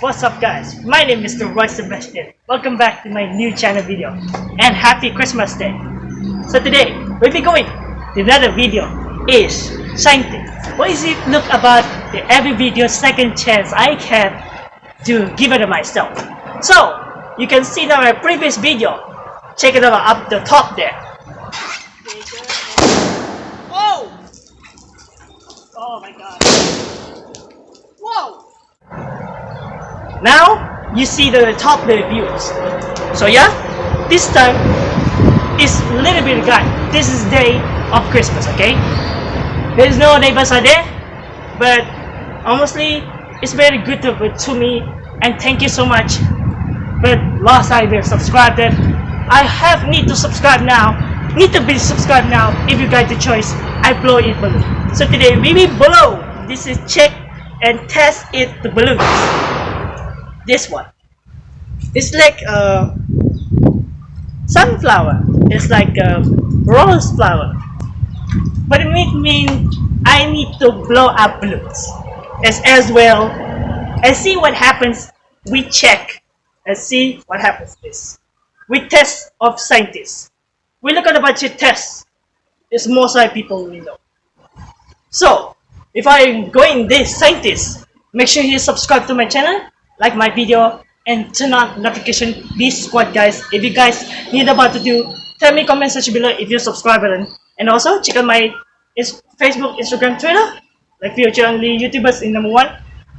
what's up guys? My name is Mr. Roy Sebastian. Welcome back to my new channel video. And happy Christmas Day. So today, we'll be going to another video is scientist. What is it look about the every video second chance I can to give it to myself. So, you can see now my previous video. Check it out up the top there. Whoa! Oh my god. Whoa! Now, you see the top the views. So yeah, this time is a little bit guy. This is day of Christmas, okay? There's no neighbors are there, but honestly, it's very good to, to me and thank you so much. But last I will subscribe that I have need to subscribe now. Need to be subscribed now if you got the choice. I blow it balloon. So today we will blow. This is check and test it the balloons this one. It's like a sunflower. It's like a rose flower. But it means I need to blow up balloons as as well and see what happens. We check and see what happens this. We test of scientists. We look at a bunch of tests. It's most like people we know. So if I'm going this scientist make sure you subscribe to my channel like my video and turn on notification. Be squad guys if you guys need about to do tell me comment section below if you subscribe and also check out my facebook instagram twitter. Like future only youtubers in number one.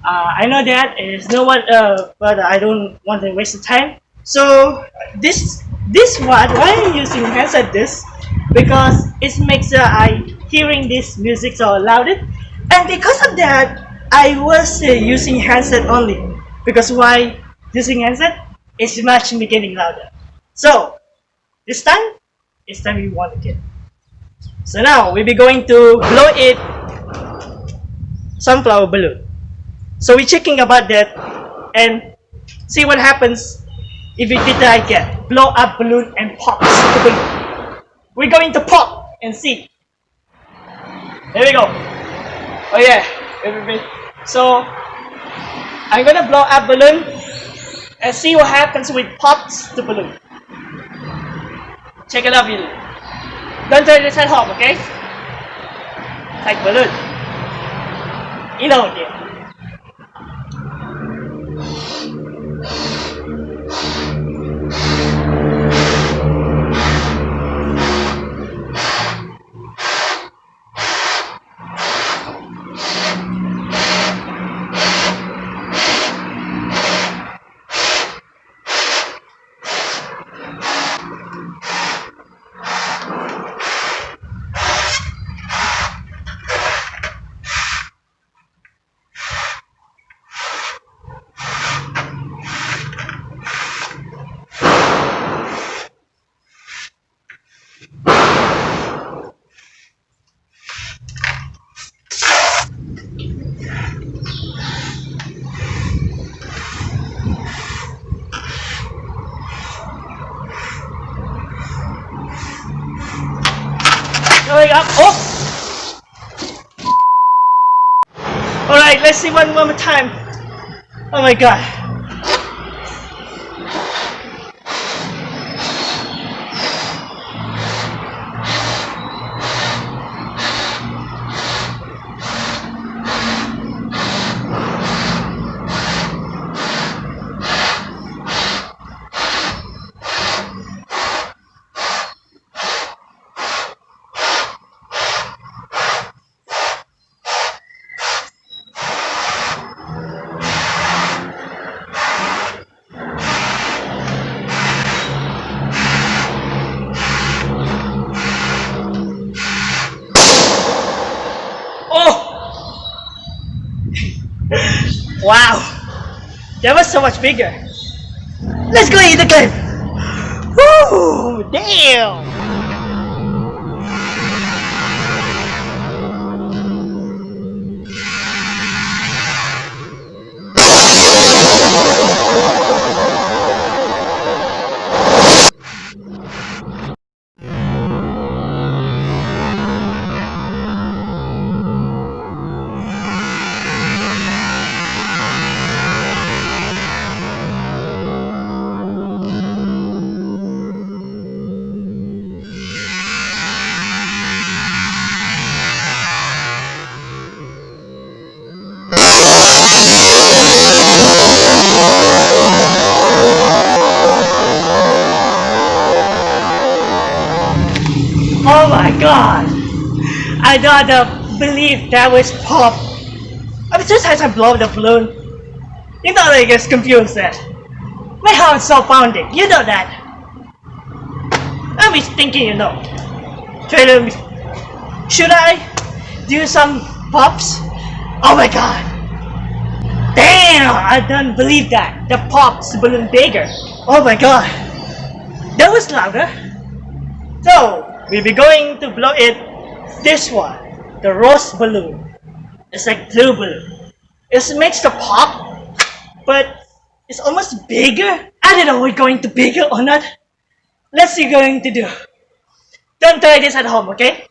Uh, i know that is no one uh, but i don't want to waste the time. So this this one why am i using headset this? Because it makes uh, i hearing this music so loud. And because of that i was uh, using headset only because why using handset is much getting louder. So this time, it's time we want get. So now we'll be going to blow it sunflower balloon. So we're checking about that and see what happens if we did that again. Blow up balloon and pop the balloon. We're going to pop and see. There we go. Oh yeah. So I'm gonna blow up balloon and see what happens with pops the balloon. Check it out, video. Don't turn this at home, okay? Like balloon. You know, yeah. Going up. Oh! Alright, let's see one more time. Oh my god. Wow, that was so much bigger. Let's go eat the game. Woo, damn. I don't uh, believe that was pop. I was just as I blow the balloon. You know that gets confused that. My heart's so pounding, you know that. I was thinking, you know. Trailer, should I do some pops? Oh my god! Damn! I don't believe that. The pops balloon bigger. Oh my god. That was louder. So, we'll be going to blow it this one. The rose balloon. It's like blue balloon. It makes the pop, but it's almost bigger. I don't know we're going to bigger or not. Let's see going to do. Don't try this at home, okay?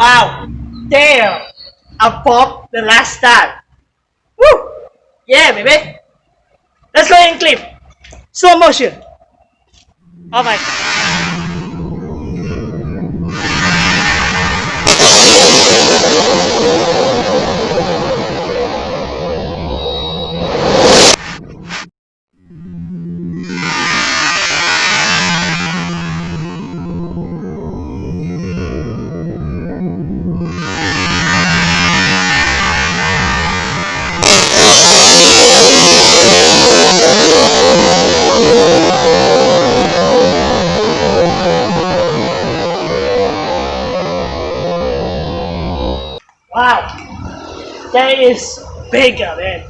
Wow! Damn! I popped the last time. Woo! Yeah, baby! Let's go and clip. Slow motion. Oh my Wow! That is bigger, man.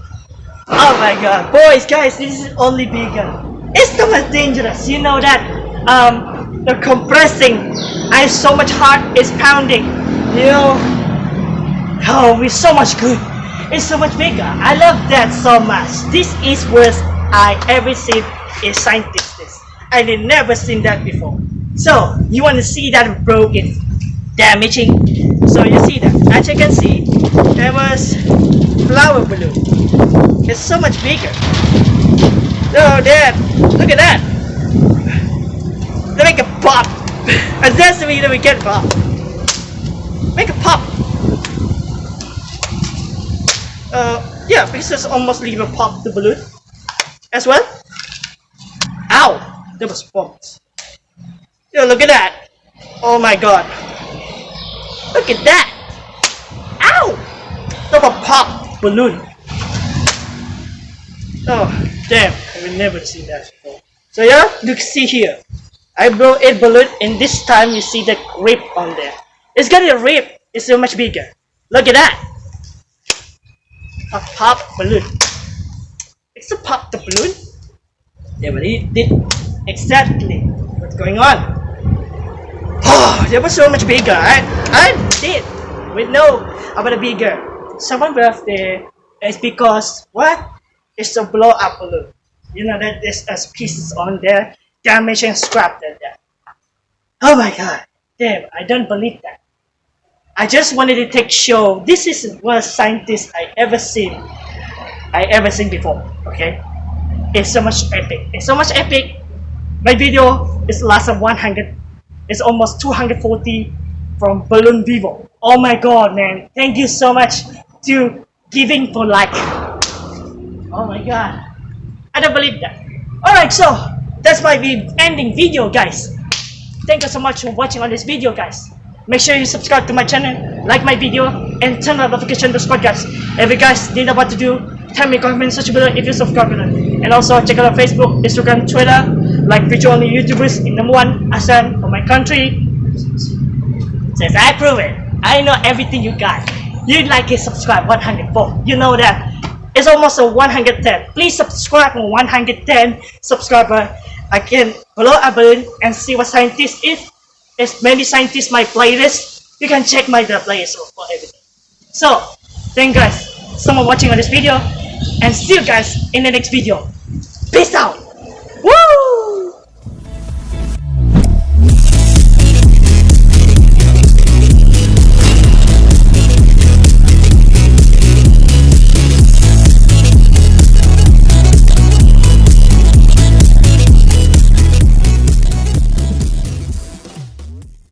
Oh my god. Boys, guys, this is only bigger. It's so much dangerous. You know that? Um, the compressing. I so much heart is pounding. You know? Oh, it's so much good. It's so much bigger. I love that so much. This is worst I ever seen a scientist. This. I never seen that before. So, you want to see that broken, damaging? So you see that. As you can see, there was flower balloon. It's so much bigger. Oh, Dad, look at that. They make a pop. And that's the way that we get pop. Make a pop. Uh, yeah, because it's almost leave a pop the balloon as well. Ow! That was bumped. Yo, look at that. Oh my god. Look at that. Ow! Look a pop balloon. Oh, damn. I've never seen that before. So yeah, you can see here. I blow a balloon and this time you see the rip on there. It's got a rip. It's so much bigger. Look at that. A pop balloon. It's a pop the balloon. Yeah, but it did exactly what's going on. Oh, that was so much bigger. I I did we know about the bigger. Someone birthday is because what? It's a blow up balloon. You know that there's pieces on there, damage and scrap that there. Oh my god. Damn, I don't believe that. I just wanted to take show. This is one scientist I ever seen. I ever seen before. Okay, it's so much epic. It's so much epic. My video is last of 100. It's almost 240 from Balloon Vivo. Oh my god, man! Thank you so much to giving for like. Oh my god, I don't believe that. All right, so that's my ending video, guys. Thank you so much for watching on this video, guys. Make sure you subscribe to my channel, like my video, and turn on notification to spot guys. If you guys didn't know what to do, tell me comment section below if you subscribe And also check out our Facebook, Instagram, Twitter, like only YouTubers in number one ASEAN for my country. Says I prove it. I know everything you guys. You like it, subscribe 104. You know that. It's almost a 110. Please subscribe on 110 subscriber. Can below a button and see what scientist is there's many scientists my playlist. You can check my playlist for everything. So, thank you guys so much watching on this video and see you guys in the next video. Peace out.